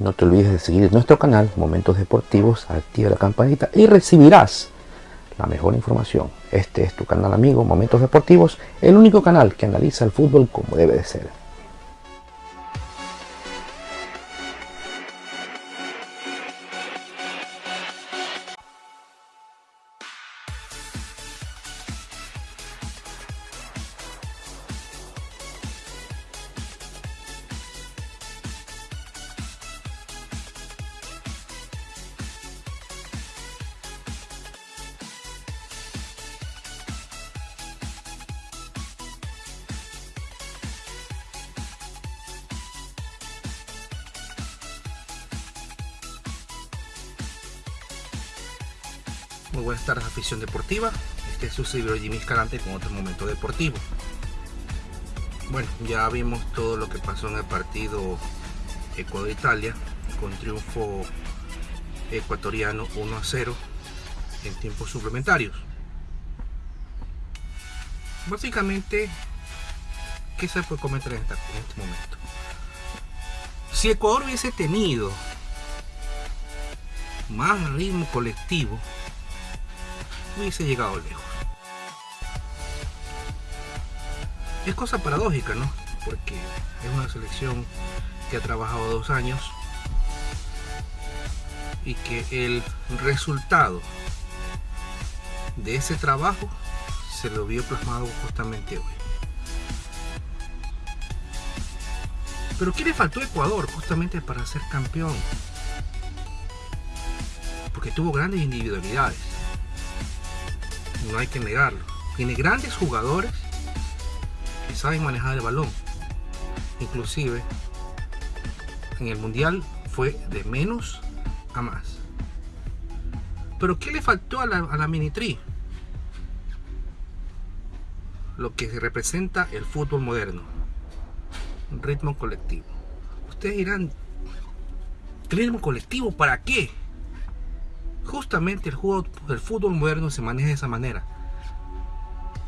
No te olvides de seguir nuestro canal Momentos Deportivos, activa la campanita y recibirás la mejor información. Este es tu canal amigo Momentos Deportivos, el único canal que analiza el fútbol como debe de ser. Muy buenas tardes afición deportiva, este es su servidor Jimmy Escalante con otro momento deportivo. Bueno, ya vimos todo lo que pasó en el partido Ecuador-Italia con triunfo ecuatoriano 1 a 0 en tiempos suplementarios. Básicamente, ¿qué se puede comentar en, este momento? Si Ecuador hubiese tenido más ritmo colectivo, hubiese llegado lejos. Es cosa paradójica, ¿no? Porque es una selección que ha trabajado dos años y que el resultado de ese trabajo se lo vio plasmado justamente hoy. Pero ¿qué le faltó a Ecuador justamente para ser campeón? Porque tuvo grandes individualidades no hay que negarlo. Tiene grandes jugadores que saben manejar el balón. Inclusive en el mundial fue de menos a más. Pero ¿qué le faltó a la, a la Minitri? Lo que representa el fútbol moderno. Ritmo colectivo. Ustedes dirán, ¿ritmo colectivo para qué? Justamente el, juego, el fútbol moderno se maneja de esa manera,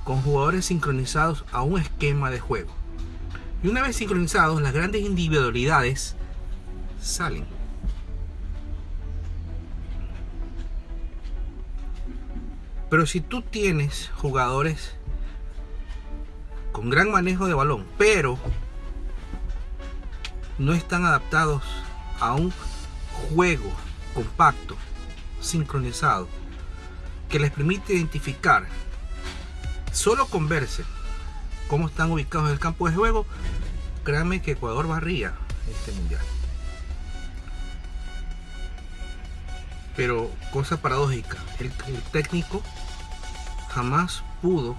con jugadores sincronizados a un esquema de juego. Y una vez sincronizados, las grandes individualidades salen. Pero si tú tienes jugadores con gran manejo de balón, pero no están adaptados a un juego compacto, sincronizado que les permite identificar solo con verse cómo están ubicados en el campo de juego créanme que Ecuador barría este mundial. Pero cosa paradójica el, el técnico jamás pudo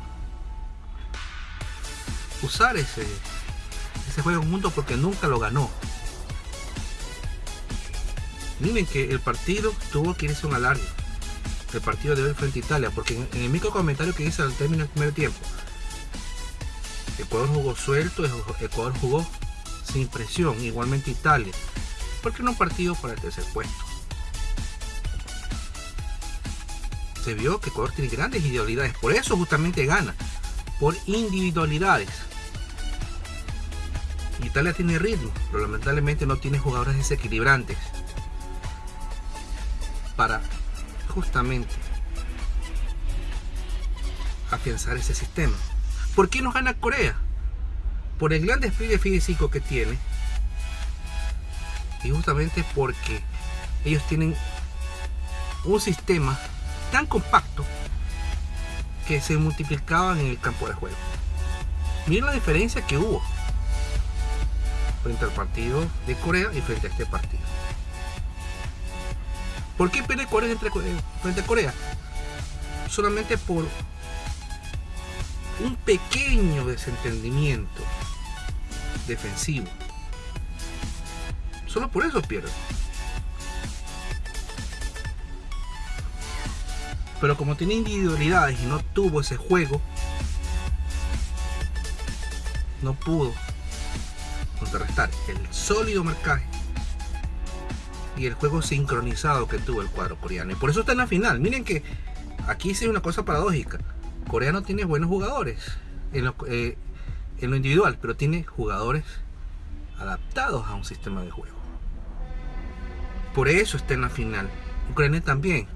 usar ese ese juego junto porque nunca lo ganó Miren que el partido tuvo que irse un alargue. El partido de hoy frente a Italia, porque en, el micro comentario que hice al término del primer tiempo, Ecuador jugó suelto, Ecuador jugó sin presión, igualmente Italia, porque no un partido para el tercer puesto. Se vio que Ecuador tiene grandes individualidades, por eso justamente gana, por individualidades. Italia tiene ritmo, pero lamentablemente no tiene jugadores desequilibrantes para justamente afianzar ese sistema. ¿Por qué nos gana Corea? Por el gran despliegue físico que tiene y justamente porque ellos tienen un sistema tan compacto que se multiplicaban en el campo de juego. Miren la diferencia que hubo frente al partido de Corea y frente a este partido. ¿Por qué pierde Corea frente a Corea? Solamente por un pequeño desentendimiento defensivo. Solo por eso pierde. Pero como tiene individualidades y no tuvo ese juego, no pudo contrarrestar el sólido marcaje y el juego sincronizado que tuvo el cuadro coreano. Y por eso está en la final. Miren que aquí sí es una cosa paradójica. Corea no tiene buenos jugadores en lo, eh, individual, pero tiene jugadores adaptados a un sistema de juego. Por eso está en la final. Ucrania también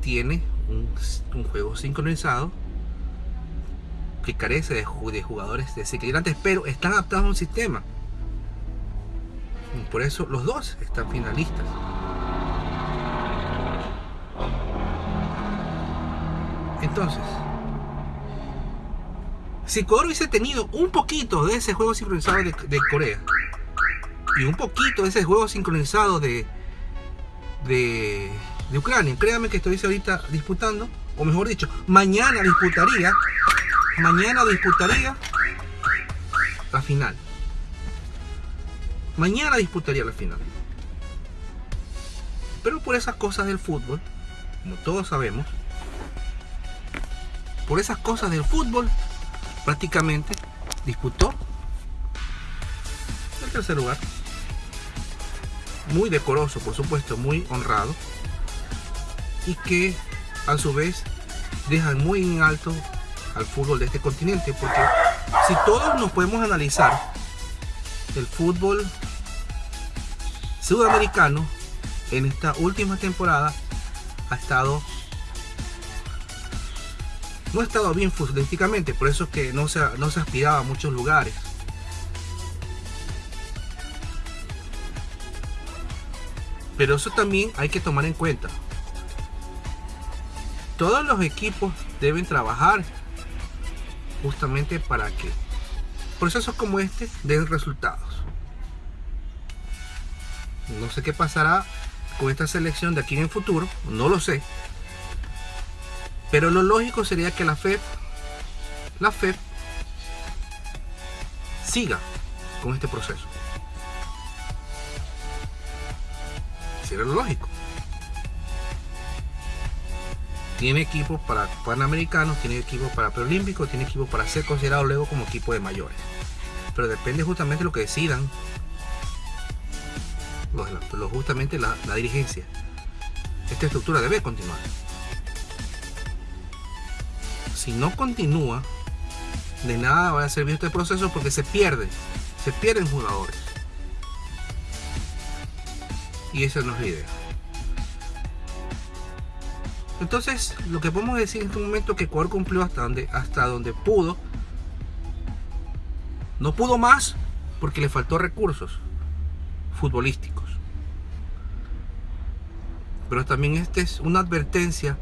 tiene un, juego sincronizado que carece de, jugadores desequilibrantes, pero están adaptados a un sistema. Por eso los dos están finalistas. Entonces, si Ecuador hubiese tenido un poquito de ese juego sincronizado de, Corea y un poquito de ese juego sincronizado de, de, de Ucrania, créanme que estoy ahorita disputando, o mejor dicho, mañana disputaría, mañana disputaría la final. Mañana disputaría la final. Pero por esas cosas del fútbol, como todos sabemos, por esas cosas del fútbol, prácticamente disputó el tercer lugar. Muy decoroso, por supuesto, muy honrado. Y que a su vez dejan muy en alto al fútbol de este continente. Porque si todos nos podemos analizar, el fútbol sudamericano en esta última temporada ha estado no ha estado bien futbolísticamente, por eso es que no se, no se aspiraba a muchos lugares. Pero eso también hay que tomar en cuenta. Todos los equipos deben trabajar justamente para que procesos como este den resultados. No sé qué pasará con esta selección de aquí en el futuro, no lo sé. Pero lo lógico sería que la FED, la FED siga con este proceso. Sería lo lógico. Tiene equipos para panamericanos, tiene equipos para preolímpicos, tiene equipos para ser considerado luego como equipo de mayores. Pero depende justamente de lo que decidan justamente la dirigencia. Esta estructura debe continuar si no continúa, de nada va a servir este proceso porque se pierde, se pierden jugadores. Y esa no es la idea. Entonces, lo que podemos decir en este momento es que Ecuador cumplió hasta donde, hasta donde pudo. No pudo más porque le faltó recursos futbolísticos. Pero también esta es una advertencia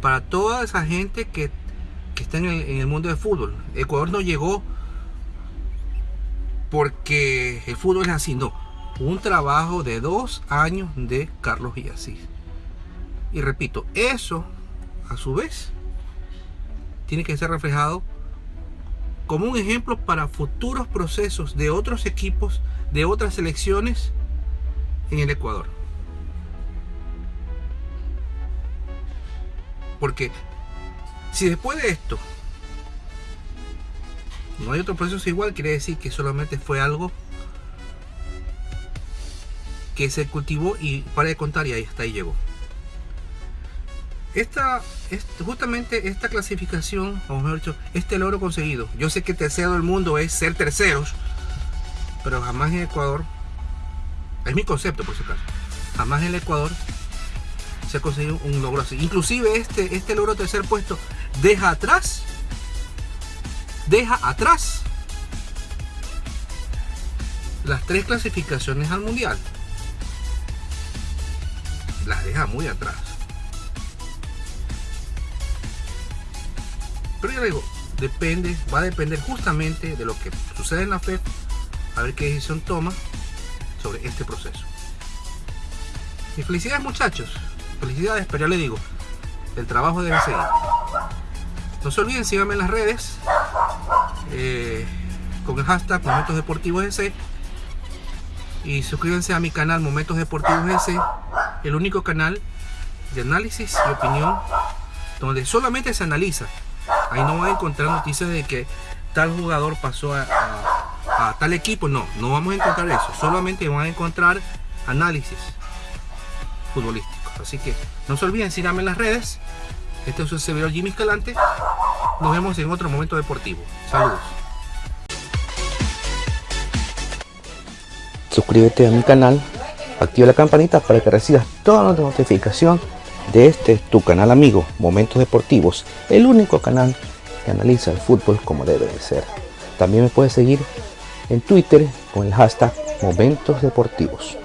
para toda esa gente que que está en el, mundo del fútbol. Ecuador no llegó porque el fútbol es así, no. Un trabajo de dos años de Carlos Villasís. Y repito, eso a su vez tiene que ser reflejado como un ejemplo para futuros procesos de otros equipos, de otras selecciones en el Ecuador. Porque si después de esto no hay otro proceso igual, quiere decir que solamente fue algo que se cultivó y para de contar y ahí hasta ahí llegó. Esta, justamente esta clasificación, o mejor dicho, este logro conseguido. Yo sé que tercero del mundo es ser terceros, pero jamás en Ecuador, es mi concepto por si acaso, jamás en el Ecuador se ha conseguido un logro así. Inclusive este, este logro tercer puesto deja atrás, deja atrás las tres clasificaciones al mundial. Las deja muy atrás. Pero yo digo, depende, va a depender justamente de lo que sucede en la FED, a ver qué decisión toma sobre este proceso. Y felicidades muchachos, felicidades, pero ya le digo, el trabajo debe seguir. No se olviden, síganme en las redes eh, con el hashtag Momentos Deportivos S y suscríbanse a mi canal Momentos Deportivos S, el único canal de análisis y opinión donde solamente se analiza. Ahí no van a encontrar noticias de que tal jugador pasó a, a tal equipo. No, no vamos a encontrar eso. Solamente van a encontrar análisis futbolísticos. Así que no se olviden, síganme en las redes este es su servidor Jimmy Escalante. Nos vemos en otro momento deportivo. Saludos. Suscríbete a mi canal activa la campanita para que recibas toda la notificación de este tu canal amigo Momentos Deportivos, el único canal que analiza el fútbol como debe de ser. También me puedes seguir en Twitter con el hashtag Momentos Deportivos.